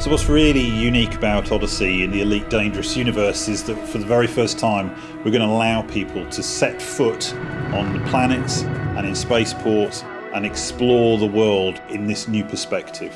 So what's really unique about Odyssey in the Elite Dangerous universe is that for the very first time we're going to allow people to set foot on the planets and in spaceports and explore the world in this new perspective.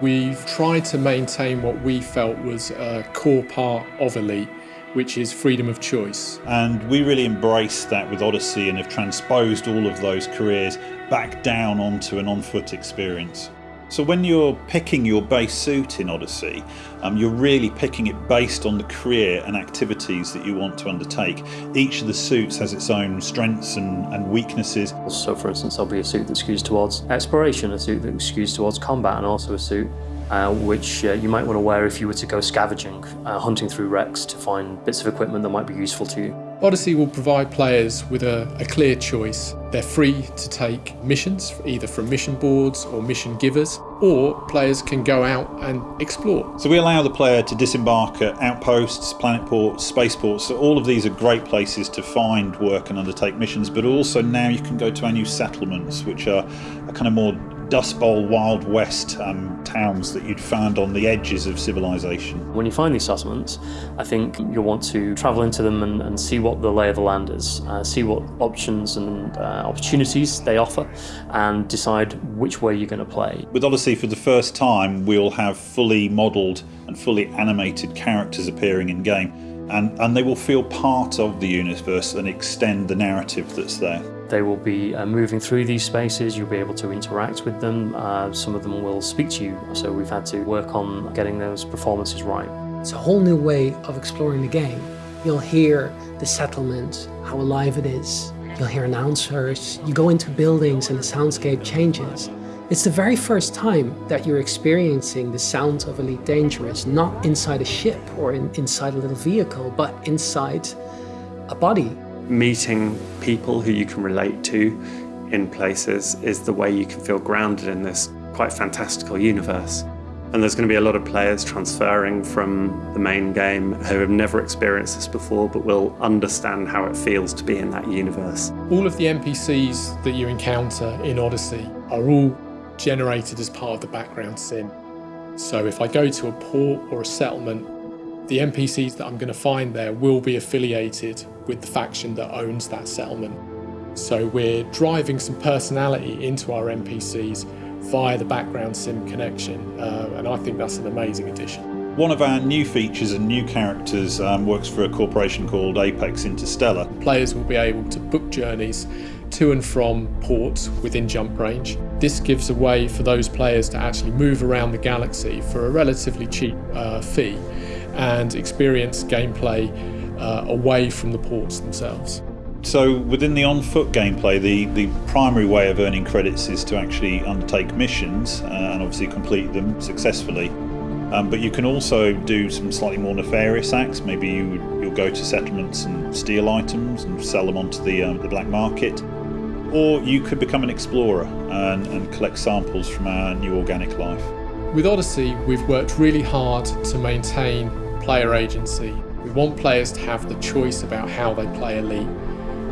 We've tried to maintain what we felt was a core part of Elite, which is freedom of choice. And we really embraced that with Odyssey and have transposed all of those careers back down onto an on-foot experience. So when you're picking your base suit in Odyssey, um, you're really picking it based on the career and activities that you want to undertake. Each of the suits has its own strengths and, and weaknesses. So for instance, there'll be a suit that skews towards exploration, a suit that skews towards combat, and also a suit uh, which uh, you might want to wear if you were to go scavenging, uh, hunting through wrecks to find bits of equipment that might be useful to you. Odyssey will provide players with a, a, clear choice. They're free to take missions, either from mission boards or mission givers, or players can go out and explore. So we allow the player to disembark at outposts, planet ports, spaceports. So all of these are great places to find work and undertake missions, but also now you can go to our new settlements, which are a kind of more Dust Bowl Wild West um, towns that you'd found on the edges of civilization. When you find these settlements, I think you'll want to travel into them and, and see what the lay of the land is, uh, see what options and uh, opportunities they offer, and decide which way you're going to play. With Odyssey, for the first time, we'll have fully modelled and fully animated characters appearing in game. And, and they will feel part of the universe and extend the narrative that's there. They will be uh, moving through these spaces, you'll be able to interact with them, uh, some of them will speak to you, so we've had to work on getting those performances right. It's a whole new way of exploring the game. You'll hear the settlement, how alive it is. You'll hear announcers, you go into buildings and the soundscape changes. It's the very first time that you're experiencing the sounds of Elite Dangerous, not inside a ship or in, inside a little vehicle, but inside a body meeting people who you can relate to in places is the way you can feel grounded in this quite fantastical universe. And there's going to be a lot of players transferring from the main game who have never experienced this before but will understand how it feels to be in that universe. All of the NPCs that you encounter in Odyssey are all generated as part of the background sim. So if I go to a port or a settlement the NPCs that I'm going to find there will be affiliated with the faction that owns that settlement. So we're driving some personality into our NPCs via the background sim connection, uh, and I think that's an amazing addition. One of our new features and new characters um, works for a corporation called Apex Interstellar. Players will be able to book journeys to and from ports within jump range. This gives a way for those players to actually move around the galaxy for a relatively cheap uh, fee and experience gameplay uh, away from the ports themselves. So within the on-foot gameplay, the, the primary way of earning credits is to actually undertake missions uh, and obviously complete them successfully. Um, but you can also do some slightly more nefarious acts. Maybe you, you'll go to settlements and steal items and sell them onto the, um, the black market. Or you could become an explorer and, and collect samples from our new organic life. With Odyssey, we've worked really hard to maintain player agency. We want players to have the choice about how they play Elite.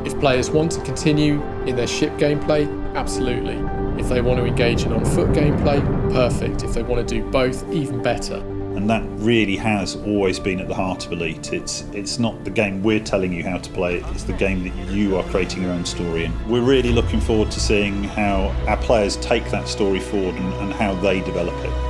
If players want to continue in their ship gameplay, absolutely. If they want to engage in on-foot gameplay, perfect. If they want to do both, even better. And that really has always been at the heart of Elite. It's, it's not the game we're telling you how to play it's the game that you are creating your own story in. We're really looking forward to seeing how our players take that story forward and, and how they develop it.